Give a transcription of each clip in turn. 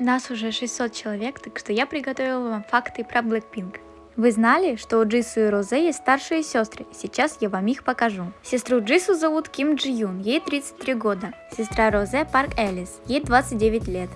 Нас уже 600 человек, так что я приготовила вам факты про Blackpink. Вы знали, что у Джису и Розе есть старшие сестры? Сейчас я вам их покажу. Сестру Джису зовут Ким Джи Юн, ей 33 года. Сестра Розе Парк Элис, ей 29 лет.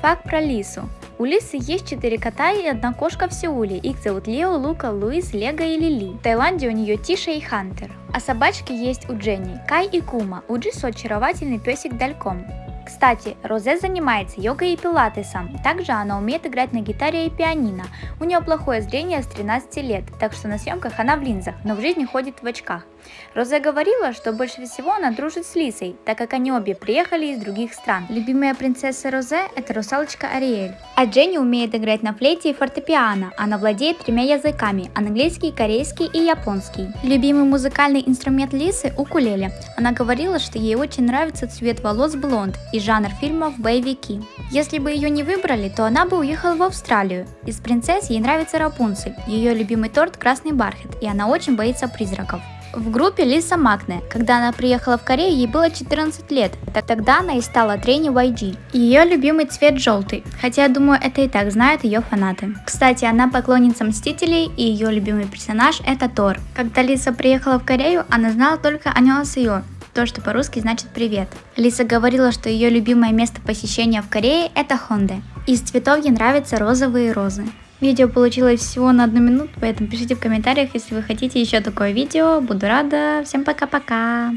Факт про Лису. У Лисы есть 4 кота и одна кошка в Сеуле. Их зовут Лео, Лука, Луис, Лего и Лили. В Таиланде у нее Тиша и Хантер. А собачки есть у Дженни, Кай и Кума. У Джису очаровательный песик Дальком. Кстати, Розе занимается йогой и пилатесом. Также она умеет играть на гитаре и пианино. У нее плохое зрение с 13 лет, так что на съемках она в линзах, но в жизни ходит в очках. Розе говорила, что больше всего она дружит с Лисой, так как они обе приехали из других стран. Любимая принцесса Розе – это русалочка Ариэль. А Дженни умеет играть на флейте и фортепиано. Она владеет тремя языками – английский, корейский и японский. Любимый музыкальный инструмент Лисы – укулеле. Она говорила, что ей очень нравится цвет волос блонд и жанр фильмов боевики. Если бы ее не выбрали, то она бы уехала в Австралию. Из принцесс ей нравится Рапунцель, ее любимый торт – красный бархат, и она очень боится призраков. В группе Лиса Макне. Когда она приехала в Корею, ей было 14 лет. Тогда она и стала тренер YG. Ее любимый цвет желтый, хотя я думаю это и так знают ее фанаты. Кстати, она поклонница Мстителей и ее любимый персонаж это Тор. Когда Лиса приехала в Корею, она знала только Аньонсео, то, что по-русски значит «привет». Лиса говорила, что ее любимое место посещения в Корее – это Хонде. Из цветов ей нравятся розовые розы. Видео получилось всего на одну минуту, поэтому пишите в комментариях, если вы хотите еще такое видео. Буду рада. Всем пока-пока.